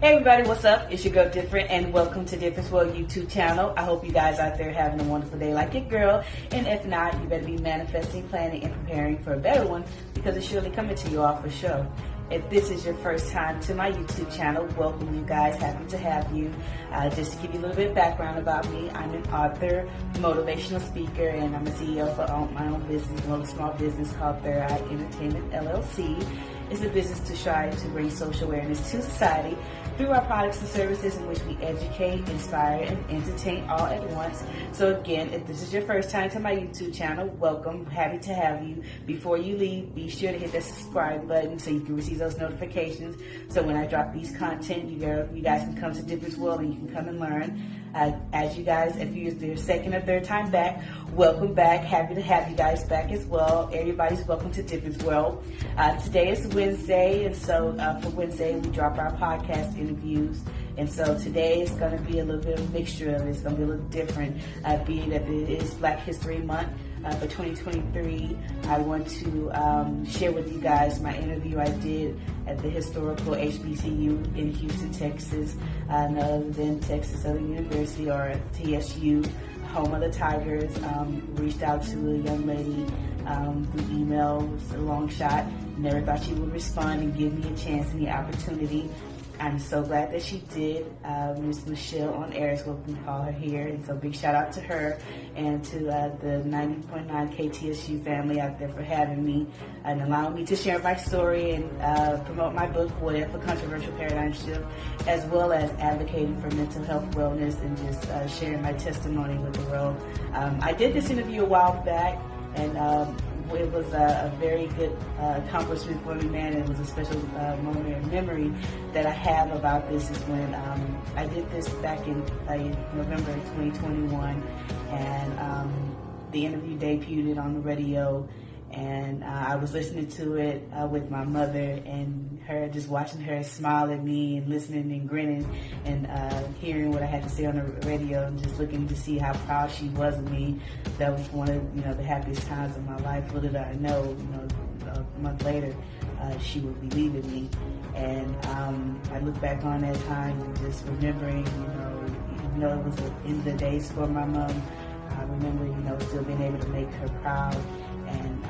Hey everybody, what's up? It's your girl Different and welcome to Difference World YouTube channel. I hope you guys out there having a wonderful day like your girl. And if not, you better be manifesting, planning, and preparing for a better one because it's surely coming to you all for sure. If this is your first time to my YouTube channel, welcome you guys. Happy to have you. Uh, just to give you a little bit of background about me, I'm an author, motivational speaker, and I'm a CEO for my own business, a small business called Third Eye Entertainment LLC. It's a business to strive to bring social awareness to society through our products and services in which we educate, inspire, and entertain all at once. So again, if this is your first time to my YouTube channel, welcome. Happy to have you. Before you leave, be sure to hit that subscribe button so you can receive those notifications. So when I drop these content, you, guys can come to Difference World and you can come and learn. Uh, as you guys, if you're your second or third time back, welcome back. Happy to have you guys back as well. Everybody's welcome to Difference World. Uh, today is Wednesday, and so uh, for Wednesday, we drop our podcast interviews. And so today is going to be a little bit of a mixture of it. It's going to be a little different, uh, being that it is Black History Month. Uh, for 2023, I want to um, share with you guys my interview I did at the historical HBCU in Houston, Texas, uh, other than Texas Southern University or TSU, home of the Tigers. Um, reached out to a young lady um, through email, it was a long shot. Never thought she would respond and give me a chance and the opportunity I'm so glad that she did. Uh, Miss Michelle on air is what we call her here. And so big shout out to her and to uh, the 90.9 KTSU family out there for having me and allowing me to share my story and uh, promote my book, What If, A Controversial Paradigm Shift, as well as advocating for mental health wellness and just uh, sharing my testimony with the world. Um, I did this interview a while back and um, it was a, a very good uh, accomplishment for me, man. It was a special uh, moment in memory that I have about this is when um, I did this back in uh, November 2021, and um, the interview debuted on the radio and uh, I was listening to it uh, with my mother and her just watching her smile at me and listening and grinning and uh, hearing what I had to say on the radio and just looking to see how proud she was of me. That was one of you know the happiest times of my life. Little did I know, you know, a month later uh, she would be leaving me, and um, I look back on that time and just remembering, you know, even though it was the end of the days for my mom, I remember, you know, still being able to make her proud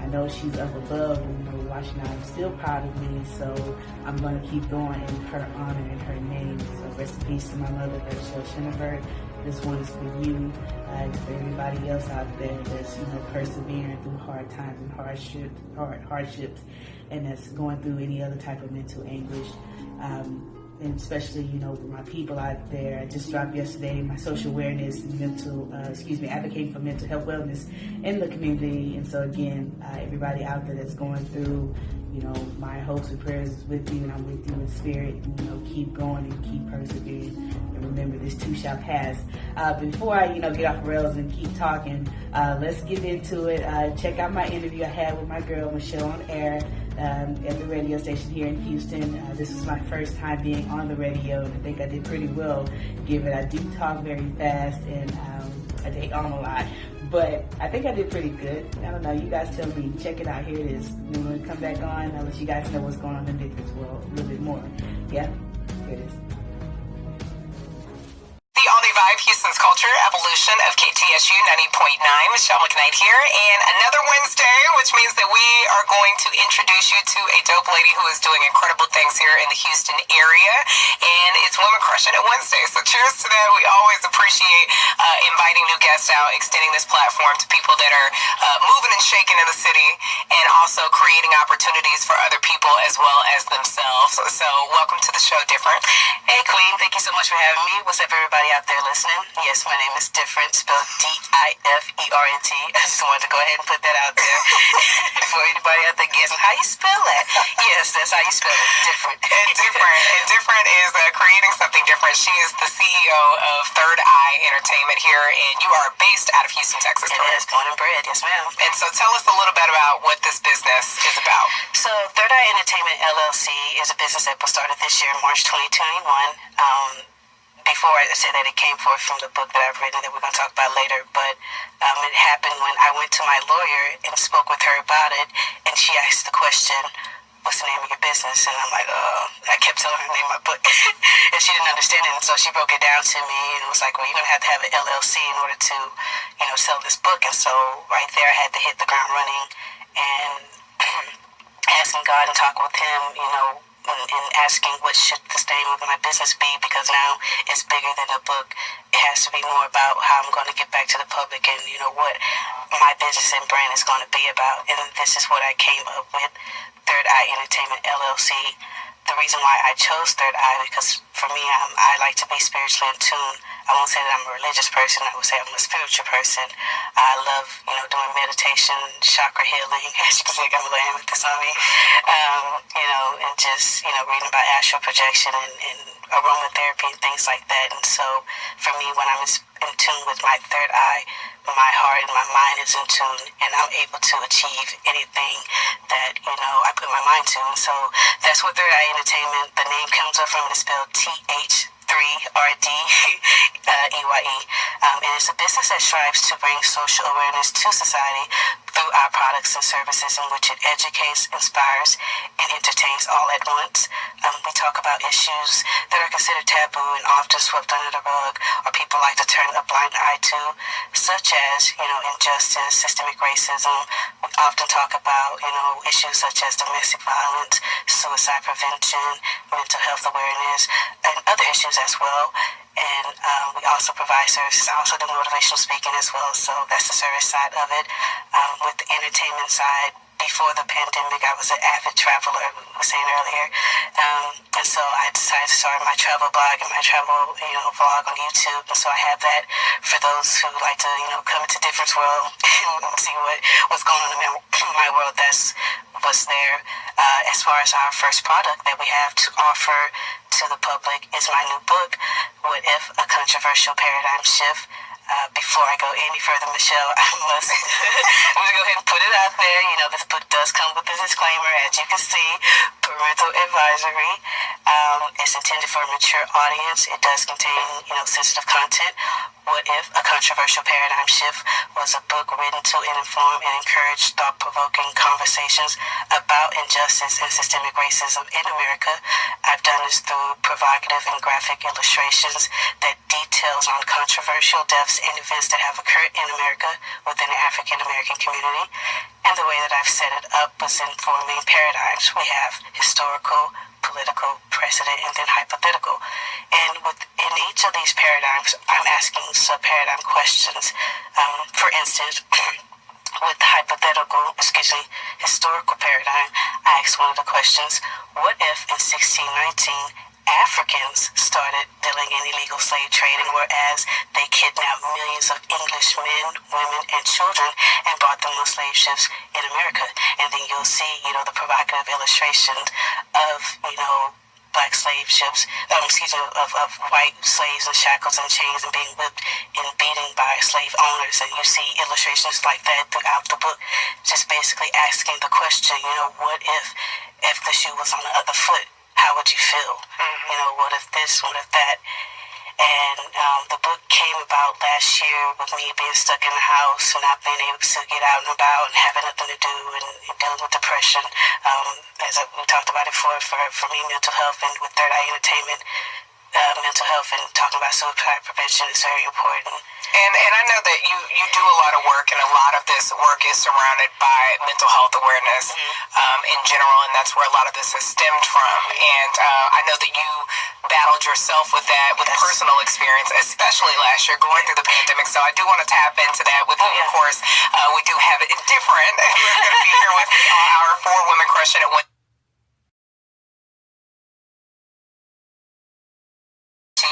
I know she's up above and you know, watching I'm still proud of me, so I'm going to keep going in her honor and her name. So rest in peace to my mother, Rachel Schinneberg. This one is for you, uh, for everybody else out there that's, you know, persevering through hard times and hardships, hard, hardships, and that's going through any other type of mental anguish. Um, and especially, you know, my people out there. I just dropped yesterday my social awareness mental, uh, excuse me, advocating for mental health wellness in the community. And so again, uh, everybody out there that's going through, you know, my hopes and prayers is with you and I'm with you in spirit. And, you know, keep going and keep persevering. And remember, this too shall pass. Uh, before I, you know, get off rails and keep talking, uh, let's get into it. Uh, check out my interview I had with my girl, Michelle on air um, at the radio station here in Houston. Uh, this is my first time being on the radio, and I think I did pretty well, given I do talk very fast and um, I take on a lot. But I think I did pretty good. I don't know. You guys tell me. Check it out. Here it is. When we come back on, I'll let you guys know what's going on in the this world a little bit more. Yeah, here it is. Vibe Houston's Culture, Evolution of KTSU 90.9. Michelle McKnight here. And another Wednesday, which means that we are going to introduce you to a dope lady who is doing incredible things here in the Houston area. And it's Women Crushing It Wednesday. So cheers to that. We always appreciate uh, inviting new guests out, extending this platform to people that are uh, moving and shaking in the city, and also creating opportunities for other people as well as themselves. So welcome to the show, Different. Hey, Queen. Thank you so much for having me. What's up, everybody out there? listening. Yes, my name is Different, spelled D-I-F-E-R-N-T. I just wanted to go ahead and put that out there for anybody out there guessing how you spell that. Yes, that's how you spell it. Different. And different. and different is uh, creating something different. She is the CEO of Third Eye Entertainment here, and you are based out of Houston, Texas. It is born and bred. Yes, ma'am. And so, tell us a little bit about what this business is about. So, Third Eye Entertainment LLC is a business that was started this year, in March 2021. Um, before I said that it came forth from the book that I've written that we're going to talk about later, but um, it happened when I went to my lawyer and spoke with her about it, and she asked the question, what's the name of your business? And I'm like, uh, I kept telling her the name of my book, and she didn't understand it. And so she broke it down to me and was like, well, you're gonna have to have an LLC in order to, you know, sell this book. And so right there, I had to hit the ground running and asking God and talk with Him, you know, and, asking what should the name of my business be because now it's bigger than a book. It has to be more about how I'm going to get back to the public and you know what my business and brand is going to be about. And this is what I came up with, Third Eye Entertainment LLC. The reason why I chose Third Eye because for me, I'm, I like to be spiritually in tune. I won't say that I'm a religious person. I would say I'm a spiritual person. I love, you know, doing meditation, chakra healing. As you can see, I got a little amethyst on me. Um, you know, and just, you know, reading about astral projection and, and aromatherapy and things like that. And so for me, when I'm in tune with my third eye, my heart and my mind is in tune and I'm able to achieve anything that, you know, I put my mind to. And so that's what Third Eye Entertainment, the name comes up from, it is spelled T-H 3RD EYE. Um, it is a business that strives to bring social awareness to society through our products and services in which it educates, inspires, and entertains all at once. Um, we talk about issues that are considered taboo and often swept under the rug, or people like to turn a blind eye to, such as, you know, injustice, systemic racism. We often talk about, you know, issues such as domestic violence, suicide prevention, mental health awareness, and other issues as well. And um, we also provide services. I also do motivational speaking as well, so that's the service side of it. Um, with the entertainment side, before the pandemic, I was an avid traveler, we were saying earlier. Um, and so I decided to start my travel blog and my travel, you know, vlog on YouTube. And so I have that for those who like to, you know, come into Difference World and see what, what's going on in my world. That's what's there. Uh, as far as our first product that we have to offer to the public is my new book, What If? A Controversial Paradigm Shift. Uh, before I go any further, Michelle, I must I'm gonna go ahead and put it out there. You know, this book does come with a disclaimer, as you can see, parental advisory. Um, it's intended for a mature audience. It does contain, you know, sensitive content. What if a controversial paradigm shift was a book written to inform and encourage thought-provoking conversations about injustice and systemic racism in America? I've done this through provocative and graphic illustrations that details on controversial deaths and events that have occurred in America within the African American community. And the way that I've set it up was in four paradigms. We have historical, political, precedent, and then hypothetical. And within each of these paradigms, I'm asking sub-paradigm questions. Um, for instance, with the hypothetical, excuse me, historical paradigm, I asked one of the questions, what if in 1619 Africans started dealing in illegal slave trading, whereas they kidnapped millions of English men, women, and children and brought them on slave ships in America. And then you'll see, you know, the provocative illustrations of, you know, black slave ships, um, excuse me, of, of white slaves in shackles and chains and being whipped and beaten by slave owners. And you see illustrations like that throughout the book, just basically asking the question, you know, what if, if the shoe was on the other foot? How would you feel? Mm-hmm. You know, what if this, what if that? And um, the book came about last year with me being stuck in the house and not being able to get out and about and having nothing to do and, and dealing with depression. Um, as I, we talked about it for, for, for me, mental health and with Third Eye Entertainment, uh, mental health and talking about suicide prevention is very important. And and I know that you you do a lot of work, and a lot of this work is surrounded by mental health awareness mm-hmm. um, in general, and that's where a lot of this has stemmed from. And uh, I know that you battled yourself with that, with yes. personal experience, especially last year going through the pandemic. So I do want to tap into that with you. Oh, yeah. Of course, uh, we do have it different. We're going to be here with our four women crushing it.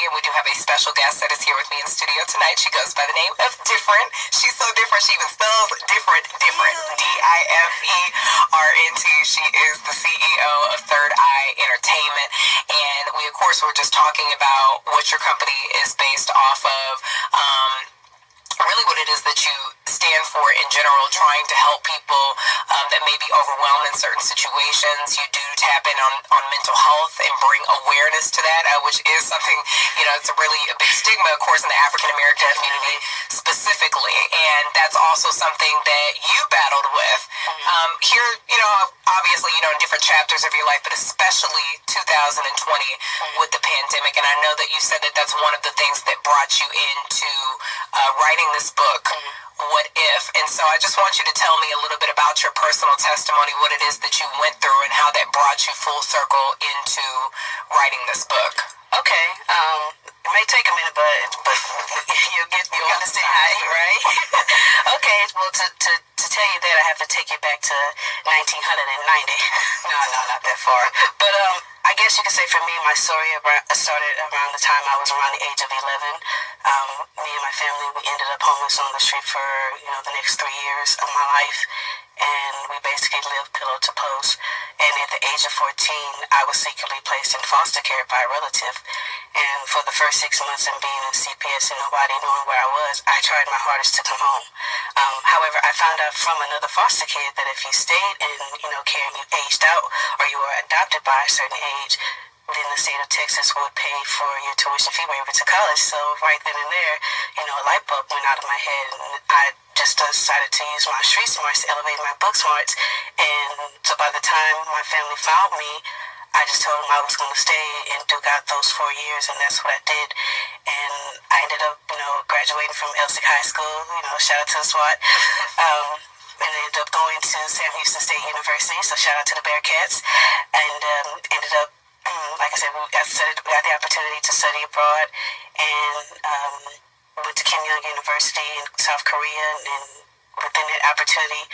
We do have a special guest that is here with me in studio tonight. She goes by the name of Different. She's so different. She even spells different, different. D-I-F-E-R-N-T. She is the CEO of Third Eye Entertainment. And we, of course, were just talking about what your company is based off of. Um, really what it is that you stand for in general, trying to help people um, that may be overwhelmed in certain situations. You do tap in on, on mental health and bring awareness to that, uh, which is something, you know, it's a really a big stigma, of course, in the African American community specifically. And that's also something that you battled with. Mm-hmm. Um, here, you know, obviously, you know, in different chapters of your life, but especially 2020 mm-hmm. with the pandemic. And I know that you said that that's one of the things that brought you into uh, writing this book. Mm-hmm what if. And so I just want you to tell me a little bit about your personal testimony, what it is that you went through, and how that brought you full circle into writing this book. Okay. Um, it may take a minute, but but you'll get you'll understand how, right? okay. Well, to, to to tell you that, I have to take you back to 1990. no, no, not that far. But um, I guess you could say for me, my story started around the time I was around the age of 11. Um, me and my family, we ended up homeless on the street for you know the next three years of my life, and we basically lived pillow to post. And at the age of 14, I was secretly placed in foster care by a relative. And for the first six months of being in CPS and nobody knowing where I was, I tried my hardest to come home. Um, however, I found out from another foster kid that if you stayed in, you know, care and you aged out or you were adopted by a certain age, then the state of Texas would pay for your tuition fee waiver to college. So right then and there, you know, a light bulb went out of my head, and I just decided to use my street smarts to elevate my book smarts. And so by the time my family found me, I just told them I was going to stay and do out those four years, and that's what I did. And I ended up, you know, graduating from Elsik High School. You know, shout out to SWAT. Um, and ended up going to Sam Houston State University. So shout out to the Bearcats, and um, ended up like I said, we got, studied, we got the opportunity to study abroad and um, went to Keimyung University in South Korea and within that opportunity,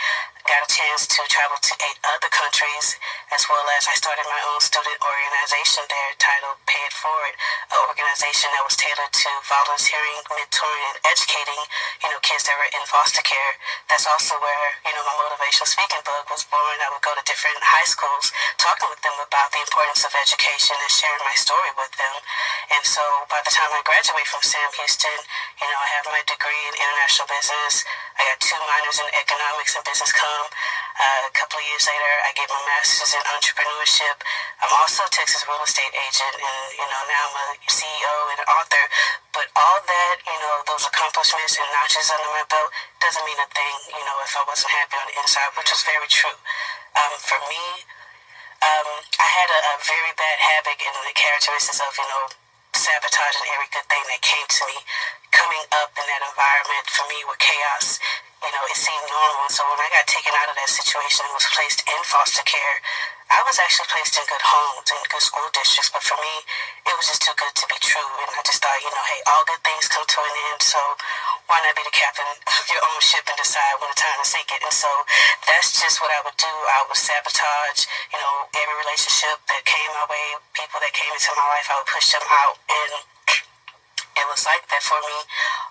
got a chance to travel to eight other countries, as well as I started my own student organization there titled Pay It Forward, an organization that was tailored to volunteering, mentoring, and educating, you know, kids that were in foster care. That's also where, you know, my motivational speaking book was born. I would go to different high schools, talking with them about the importance of education and sharing my story with them. And so by the time I graduate from Sam Houston, you know, I have my degree in international business. I got two minors in economics and business Uh, a couple of years later, I get my master's in entrepreneurship. I'm also a Texas real estate agent, and you know now I'm a CEO and an author. But all that, you know, those accomplishments and notches under my belt doesn't mean a thing, you know, if I wasn't happy on the inside, which was very true. Um, for me, um, I had a, a very bad habit in the characteristics of, you know, sabotaging every good thing that came to me. Coming up in that environment for me with chaos, you know, it seemed normal. So when I got taken out of that situation and was placed in foster care, I was actually placed in good homes and good school districts. But for me, it was just too good to be true. And I just thought, you know, hey, all good things come to an end. So why not be the captain of your own ship and decide when the time to sink it? And so that's just what I would do. I would sabotage, you know, every relationship that came my way, people that came into my life, I would push them out. And it was like that for me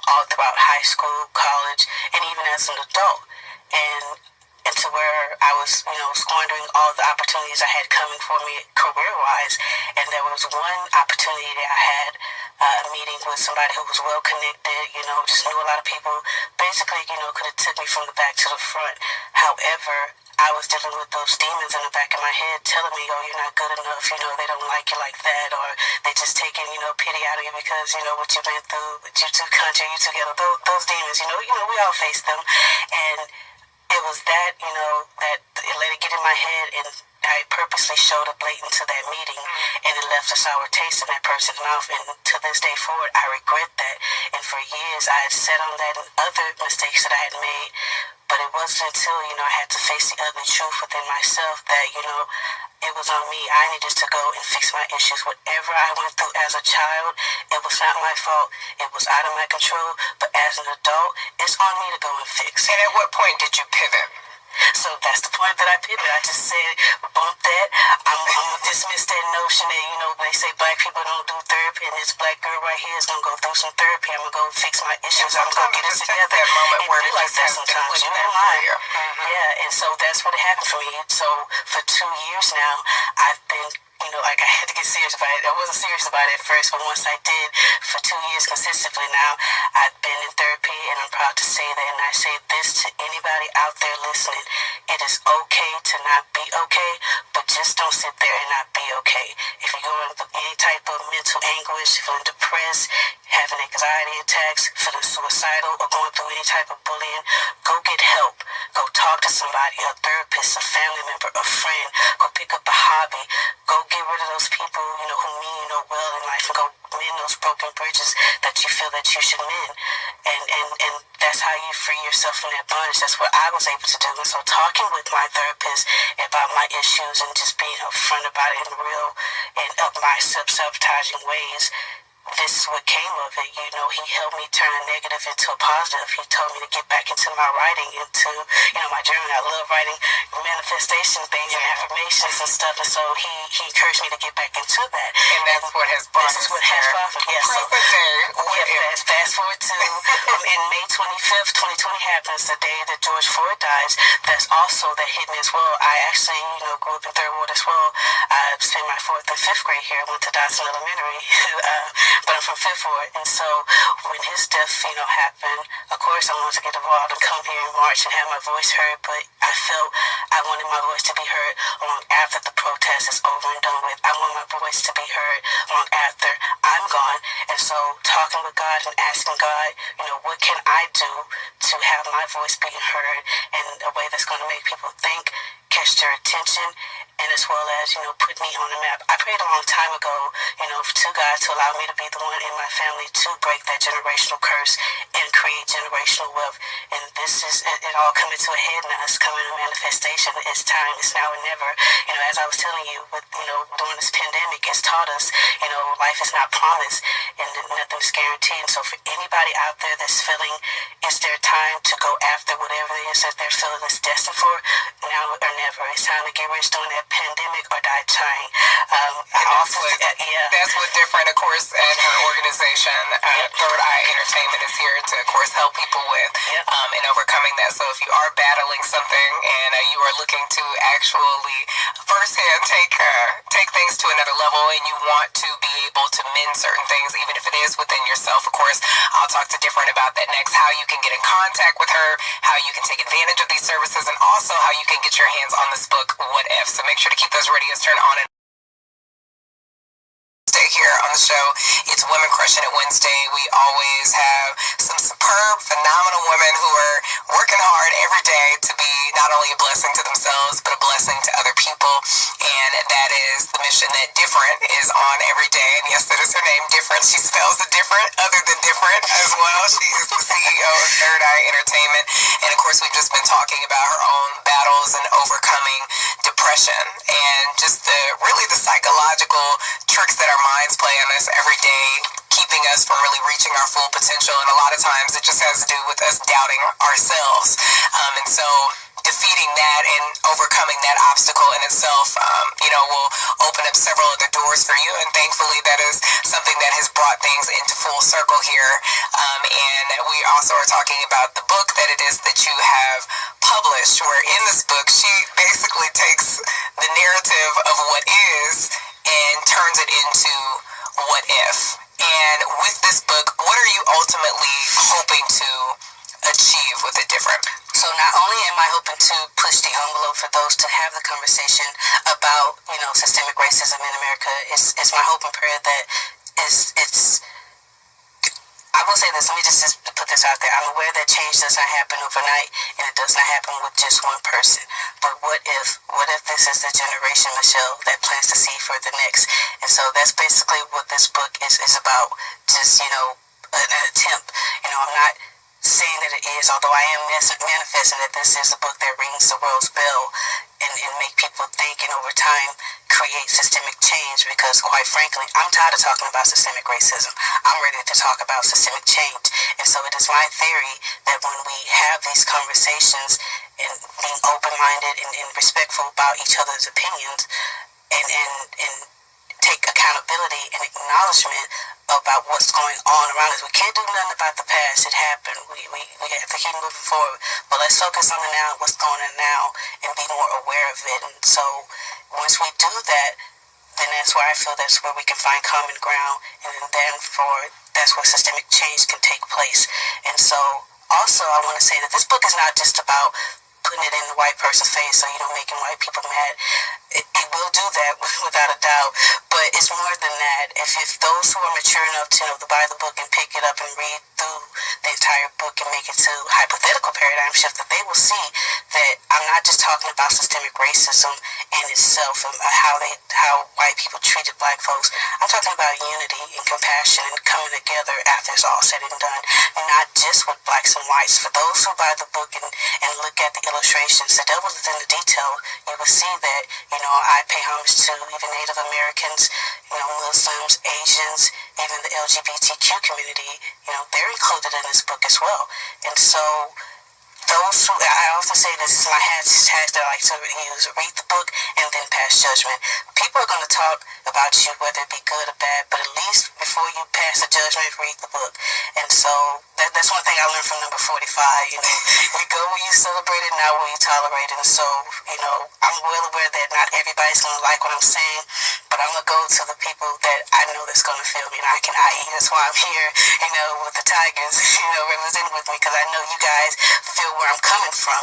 all throughout high school, college, and even as an adult. And into where I was, you know, squandering all the opportunities I had coming for me career-wise. And there was one opportunity that I had uh, a meeting with somebody who was well connected, you know, just knew a lot of people. Basically, you know, could have took me from the back to the front. However, I was dealing with those demons in the back of my head telling me, oh, you're not good enough, you know, they don't like you like that, or they just taking, you know, pity out of you because, you know, what you've been through, but you two country, you together, those, those demons, you know, you know, we all face them. And it was that, you know, that it let it get in my head and I purposely showed up late into that meeting mm. and it left a sour taste in that person's mouth. And to this day forward I regret that. And for years I had sat on that and other mistakes that I had made but it wasn't until, you know, I had to face the ugly truth within myself that, you know, it was on me. I needed to go and fix my issues. Whatever I went through as a child, it was not my fault. It was out of my control. But as an adult, it's on me to go and fix. And at what point did you pivot? So that's the point that I pivot. I just said, bump that. I'm, I'm gonna dismiss that notion that you know they say black people don't do therapy, and this black girl right here is gonna go through some therapy. I'm gonna go fix my issues. I'm gonna get it together. That moment and where be like that sometimes. You know why? Yeah, and so that's what happened for me. So for two years now, I've been you know, like I had to get serious about it. I wasn't serious about it at first, but once I did, for two years consistently now, I've been in therapy, and I'm proud to say that. And I say this to anybody out there listening: it is okay to not be okay, just don't sit there and not be okay. If you're going through any type of mental anguish, feeling depressed, having anxiety attacks, feeling suicidal, or going through any type of bullying, go get help. Go talk to somebody, a therapist, a family member, a friend. Go pick up a hobby. Go get rid of those people, you know, who mean you know well in life and go mend those broken bridges that you feel that you should mend. And, and, and that's how you free yourself from that bondage. That's what I was able to do. And so talking with my therapist about my issues and just being upfront about it in real and up my self-sabotaging ways this is what came of it. You know, he helped me turn a negative into a positive. He told me to get back into my writing, into, you know, my journal. I love writing manifestation things and affirmations and stuff. And so he, he encouraged me to get back into that. And that's what has brought This is what has brought me. Yes. So, Present day. What yeah, fast, fast forward to um, in May 25th, 2020 happens, the day that George Floyd dies. That's also that hit me as well. I actually, you know, grew up in Third Ward as well. I spent my fourth and fifth grade here. I went to Dodson Elementary, uh, but I'm from Fifth Ward. And so when his death, you know, happened, of course I wanted to get involved and come here and march and have my voice heard. But I felt I wanted my voice to be heard long after the protest is over and done with. I want my voice to be heard long after I'm gone. And so talking with God and asking God, you know, what can I do to have my voice being heard in a way that's going to make people think, catch their attention, and as well as, you know, put me on the map. I prayed a long time ago, you know, to God to allow me to be the one in my family to break that generational curse and create generational wealth. And this is it, it all coming to a head now. It's coming to manifestation. It's time. It's now or never. You know, as I was telling you, with you know, during this pandemic, it's taught us, you know, life is not promised and nothing's guaranteed. And so for anybody out there that's feeling it's their time to go after whatever it is that they're feeling is destined for, now or never. It's time to get rich during that pandemic or die trying. Um, And that's also, what, uh, yeah. that's what different, of course, and her organization, uh, Third Eye Entertainment, is here to, of course, help people with Yep. um, in overcoming that. So if you are battling something and uh, you are looking to actually firsthand take uh, take things to another level, and you want to be able to mend certain things, even if it is within yourself, of course, I'll talk to different about that next. How you can get in contact with her, how you can take advantage of these services, and also how you can get your hands on this book, What If. So make sure to keep those radios turned on and Wednesday here on the show. It's Women Crushing It Wednesday. We always have some superb, phenomenal women who are working hard every day to be not only a blessing to themselves, but a blessing to other people. And that is the mission that Different is on every day. And yes, that is her name, Different. She spells the different other than different as well. She is the CEO of Third Eye Entertainment. And of course, we've just been talking about her own battles and overcoming depression and just the really the psychological tricks that our minds play on us every day keeping us from really reaching our full potential and a lot of times it just has to do with us doubting ourselves um, and so defeating that and overcoming that obstacle in itself um, you know will open up several other doors for you and thankfully that is something that has brought things into full circle here um, and we also are talking about the book that it is that you have published where in this book she basically takes the narrative of what is and turns it into what if. And with this book, what are you ultimately hoping to achieve with it different? So not only am I hoping to push the envelope for those to have the conversation about, you know, systemic racism in America, it's, it's my hope and prayer that is it's I will say this, let me just, just put this out there. I'm aware that change does not happen overnight and it does not happen with just one person. But what if what if this is the generation, Michelle, that plans to see for the next? And so that's basically what this book is, is about. Just, you know, an, an attempt. You know, I'm not saying that it is, although I am manifesting that this is a book that rings the world's bell and, and make people think and over time create systemic change because quite frankly, I'm tired of talking about systemic racism. I'm ready to talk about systemic change. And so it is my theory that when we have these conversations and being open-minded and, and respectful about each other's opinions and, and, and take accountability and acknowledgement about what's going on around us. We can't do nothing about the past. It happened. We, we, we have to keep moving forward. But let's focus on the now, what's going on now, and be more aware of it. And so once we do that, then that's where I feel that's where we can find common ground. And then for that's where systemic change can take place. And so also I want to say that this book is not just about putting it in the white person's face so you know making white people mad it, will do that without a doubt. But it's more than that. If, if those who are mature enough to, know, to buy the book and pick it up and read through the entire book and make it to hypothetical paradigm shift, that they will see that I'm not just talking about systemic racism in itself and how they how white people treated black folks. I'm talking about unity and compassion and coming together after it's all said and done, not just with blacks and whites. For those who buy the book and, and look at the illustrations, the devil is in the detail. You will see that, you know, I pay homage to even Native Americans, you know, Muslims, Asians, even the LGBTQ community, you know, they're included in this book as well. And so those who, I often say this is my hashtag that I like to use, read the book and then pass judgment. People are going to talk about you, whether it be good or bad, but at least before you pass a judgment, read the book. And so that, that's one thing I learned from number 45, you know, you go where you celebrate it, not where you tolerate it. And so, you know, I'm well aware that not everybody's going to like what I'm saying, but I'm going to go to the people that I know that's going to feel me and I can i.e. That's why I'm here, you know, with the Tigers, you know, representing with me because I know you guys feel where I'm coming from.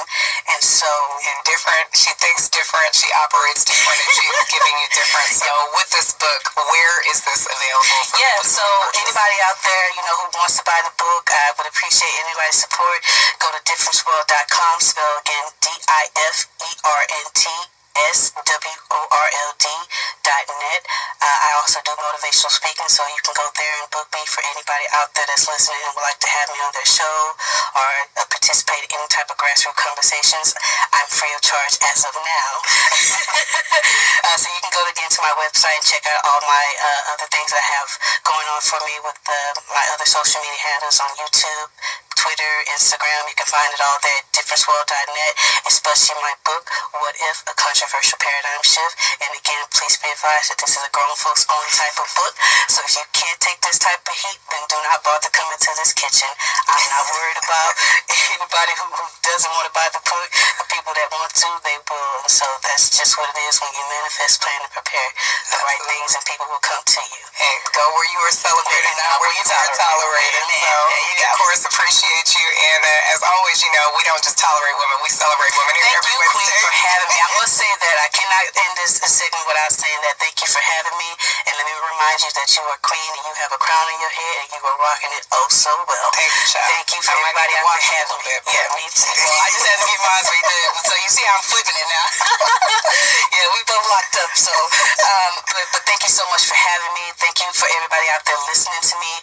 And so, and different, she thinks different, she operates different, and she's giving you different. So, with this book, where is this available? yeah, so anybody out there, you know, who wants to buy the book, I would appreciate anybody's support. Go to differenceworld.com, spell again D I F E R N T S W O R L D dot net. Uh, I also do motivational speaking, so you can go there and book me for anybody out there that's listening and would like to have me on their show or uh, participate in any type of grassroots conversations. I'm free of charge as of now. uh, so you can go again to my website and check out all my uh, other things I have going on for me with my other social media handles on YouTube, Twitter, Instagram. You can find it all there at differenceworld.net, especially my book, What If? A Controversial Paradigm Shift. And again, please be advised that this is a grown folks only type of book. So if you can't take this type of heat, then do not bother coming to this kitchen. I'm not worried about anybody who, who doesn't want to buy the book. The people that want to, they will. And so that's just what it is when you manifest, plan, and prepare the right things, and people will come to you. And go where you are celebrated, not where you are tolerated. So, of course, appreciate you. And uh, as always, you know, we don't just tolerate women, we celebrate women Thank you, Queen, for having me. I must say that I cannot end this segment without saying that. Thank you for having me. And let me remind you that you are queen and you have a crown on your head and you are rocking it oh so well. Thank you, child. Thank you for I everybody out there having me. Yeah, me too. Well, I just had to get mine redone. So you see how I'm flipping it now. yeah, we both locked up. So, um, but, but thank you so much for having me. Thank you for everybody out there listening to me.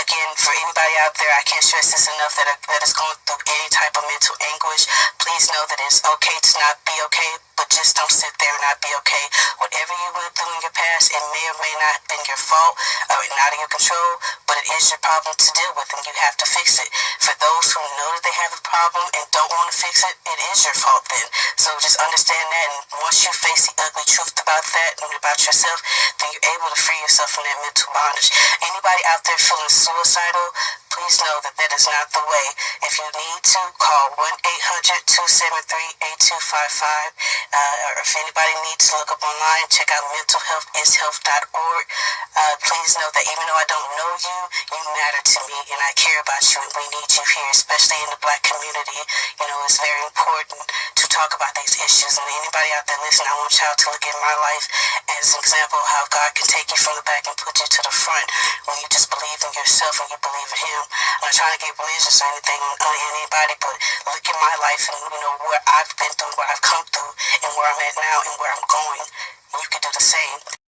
Again, for anybody out there, I can't stress this enough that, that is going through any type of mental anguish. Please know that it's okay to not be okay, but just don't sit there and not be okay. Whatever you went through in your past, it may or may not have been your fault or not in your control, but it is your problem to deal with and you have to fix it. For those who know that they have a problem and don't want to fix it, it is your fault then. So just understand that and once you face the ugly truth about that and about yourself, then you're able to free yourself from that mental bondage. Anybody out there feeling suicidal, please know that that is not the way. If you need to, call 1-800-273-8255. Uh, or if anybody needs to look up online, check out mentalhealthishealth.org. Uh, please know that even though I don't know you, you matter to me and I care about you and we need you here, especially in the black community. You know, it's very important to talk about these issues. And anybody out there listening, I want y'all to look at my life as an example of how God can take you from the back and put you to the front when you just believe in yourself and you believe in Him. I'm not trying to get religious or anything on anybody, but look at my life and you know where I've been through, where I've come through, and where I'm at now, and where I'm going. You can do the same.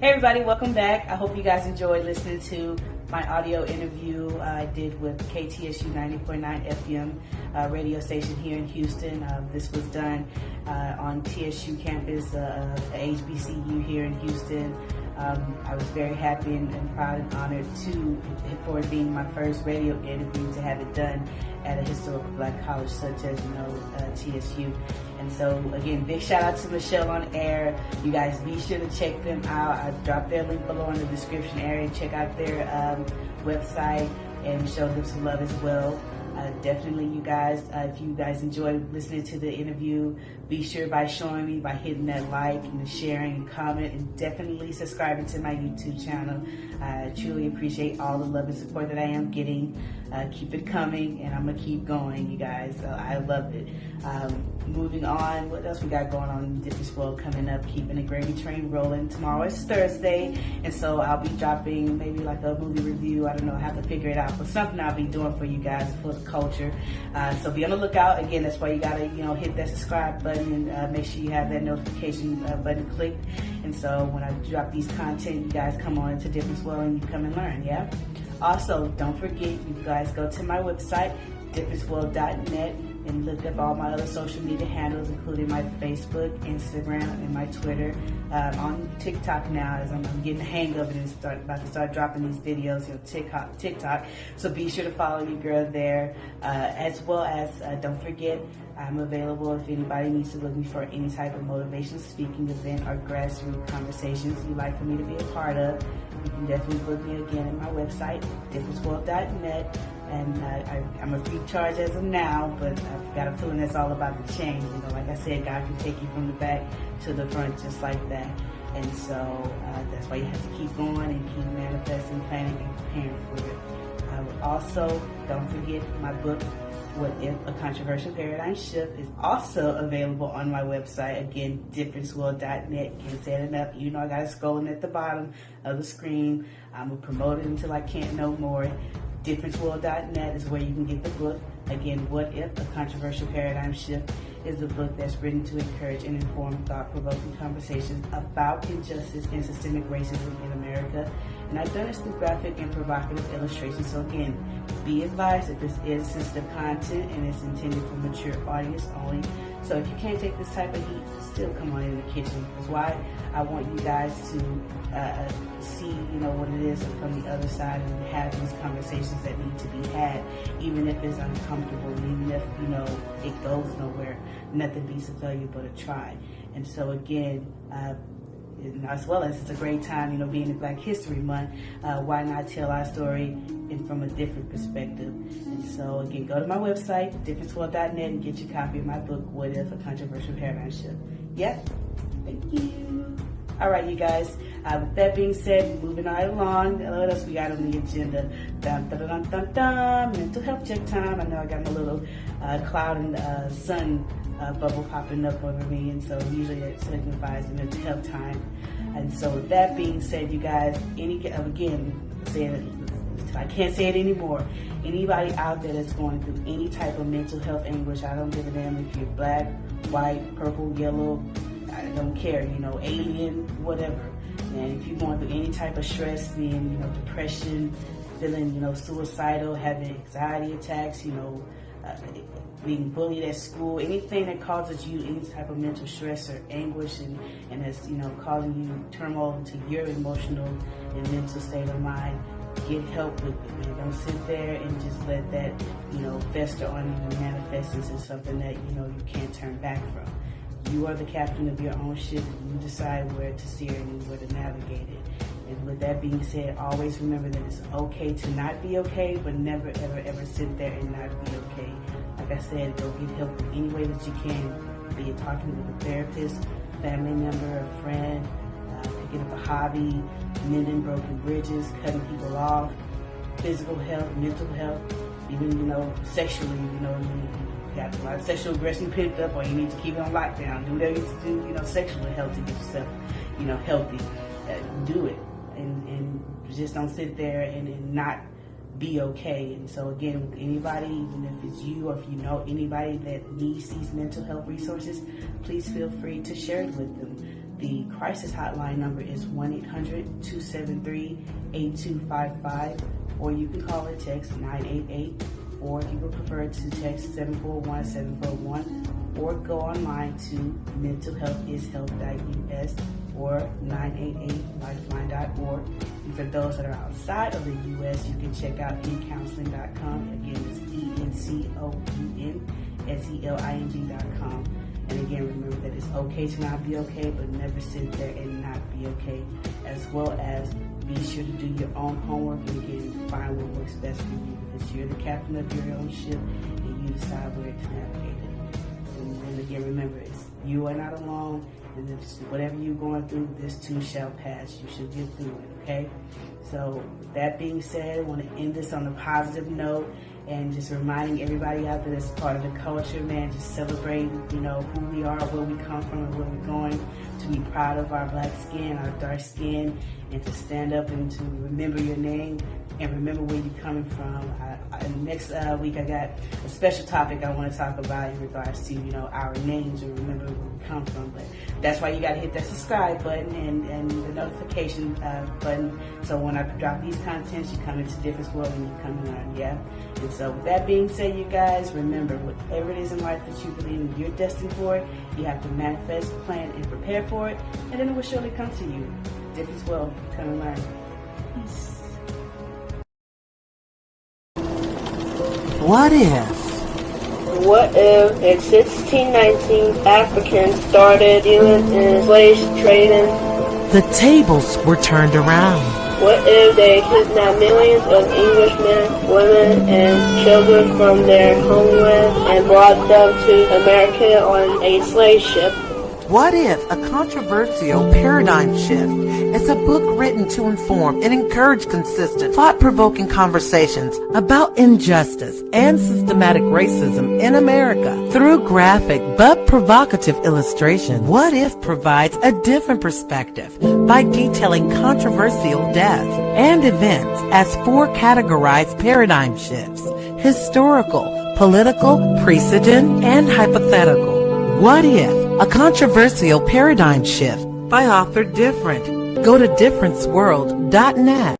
Hey everybody, welcome back. I hope you guys enjoyed listening to my audio interview I did with KTSU 90.9 FM uh, radio station here in Houston. Uh, this was done uh, on TSU campus, uh, HBCU here in Houston. Um, I was very happy and, and, proud and honored to for it being my first radio interview to have it done at a historical black college such as you know uh, TSU. And so again, big shout out to Michelle on air. You guys be sure to check them out. I dropped their link below in the description area. Check out their um, website and show them some love as well. Uh, definitely, you guys, uh, if you guys enjoyed listening to the interview, be sure by showing me, by hitting that like and sharing and comment, and definitely subscribing to my YouTube channel. I truly appreciate all the love and support that I am getting. Uh, keep it coming, and I'm gonna keep going, you guys. So I love it. Um, moving on, what else we got going on in Difference World coming up? Keeping the gravy train rolling. Tomorrow is Thursday, and so I'll be dropping maybe like a movie review. I don't know, I have to figure it out, but something I'll be doing for you guys for the culture. Uh, so be on the lookout. Again, that's why you gotta, you know, hit that subscribe button and uh, make sure you have that notification uh, button clicked. And so when I drop these content, you guys come on to Difference World and you come and learn, yeah? Also, don't forget, you guys go to my website, differenceworld.net, and look up all my other social media handles, including my Facebook, Instagram, and my Twitter. Um, on TikTok now, as I'm, getting the hang of it and start about to start dropping these videos, you know, TikTok. TikTok. So be sure to follow your girl there, uh, as well as uh, don't forget. I'm available if anybody needs to look me for any type of motivational speaking event or grassroots conversations you'd like for me to be a part of. You can definitely book me again at my website, differenceworld.net. And I, am a free charge as of now, but I've got a feeling that's all about the change. You know, like I said, God can take you from the back to the front just like that. And so uh, that's why you have to keep going and keep manifesting, planning, and preparing for it. Uh, also, don't forget my book, What If a Controversial Paradigm Shift, is also available on my website. Again, differenceworld.net. Can't say it enough. You know, I got it scrolling at the bottom of the screen. I'm to promote it until I can't no more. DifferenceWorld.net is where you can get the book. Again, What If? A Controversial Paradigm Shift is a book that's written to encourage and inform thought-provoking conversations about injustice and systemic racism in America. And I've done this through graphic and provocative illustrations. So again, be advised that this is sensitive content and it's intended for mature audience only. So if you can't take this type of heat, still come on in the kitchen. That's why I want you guys to uh, you know, what it is from the other side and have these conversations that need to be had, even if it's uncomfortable, even if, you know, it goes nowhere. Nothing beats a failure but a try. And so again, uh, as well as it's a great time, you know, being in Black History Month, uh, why not tell our story in, from a different perspective? And so, again, go to my website, differenceworld.net, and get your copy of my book, What If a Controversial Paradigm Shift. Yeah, thank you. All right, you guys. Uh, with that being said, moving right along, what else we got on the agenda? Dun, dun, dun, dun, dun, mental health check time. I know I got my little uh, cloud and uh, sun uh, bubble popping up over me, and so usually it signifies mental health time. And so, with that being said, you guys, any again, saying it, I can't say it anymore. Anybody out there that's going through any type of mental health anguish, I don't give a damn if you're black, white, purple, yellow, I don't care, you know, alien, whatever. And if you're going through any type of stress, being, you know, depression, feeling, you know, suicidal, having anxiety attacks, you know, uh, being bullied at school, anything that causes you any type of mental stress or anguish and, and is, you know, causing you turmoil into your emotional and mental state of mind, get help with it, man. Don't sit there and just let that, you know, fester on you and manifest into something that, you know, you can't turn back from. You are the captain of your own ship. You decide where to steer and where to navigate it. And with that being said, always remember that it's okay to not be okay, but never, ever, ever sit there and not be okay. Like I said, go get help in any way that you can, be it talking with a therapist, family member, a friend, uh, picking up a hobby, mending broken bridges, cutting people off, physical health, mental health, even, you know, sexually, you know, got a lot of sexual aggression picked up or you need to keep it on lockdown. Do whatever you need to do, you know, sexually health to get yourself, you know, healthy. Uh, do it. And, and just don't sit there and, and not be okay. And so again, with anybody, even if it's you or if you know anybody that needs these mental health resources, please feel free to share it with them. The crisis hotline number is 1-800-273-8255 or you can call or text 988 or if you would prefer to text 741-741 or go online to mentalhealthishealth.us or 988lifeline.org. And for those that are outside of the U.S., you can check out encounseling.com. Again, it's E-N-C-O-U-N-S-E-L-I-N-G.com. And again, remember that it's okay to not be okay, but never sit there and not be okay. As well as be sure to do your own homework and again, find what works best for you. Because you're the captain of your own ship and you decide where to navigate it. And then again, remember, you are not alone And if whatever you're going through, this too shall pass. You should get through it, okay? So, that being said, I want to end this on a positive note and just reminding everybody out there that's part of the culture, man, just celebrate, you know, who we are, where we come from, and where we're going, to be proud of our black skin, our dark skin, and to stand up and to remember your name and remember where you're coming from. I, I, next uh, week, I got a special topic I want to talk about in regards to, you know, our names and remember where we come from. But that's why you got to hit that subscribe button and, and the notification uh, button. So when I drop these contents, you come into Difference World and you come learn, yeah? And so with that being said, you guys, remember, whatever it is in life that you believe in, you're destined for it, you have to manifest, plan, and prepare for it, and then it will surely come to you. Difference World, come and learn. What if? What if in 1619 Africans started dealing in slave trading? The tables were turned around. What if they kidnapped millions of Englishmen, women, and children from their homeland and brought them to America on a slave ship? What if a controversial paradigm shift is a book written to inform and encourage consistent, thought-provoking conversations about injustice and systematic racism in America through graphic but provocative illustration? What if provides a different perspective by detailing controversial deaths and events as four categorized paradigm shifts, historical, political, precedent, and hypothetical. What if? A controversial paradigm shift by author Different. Go to differenceworld.net.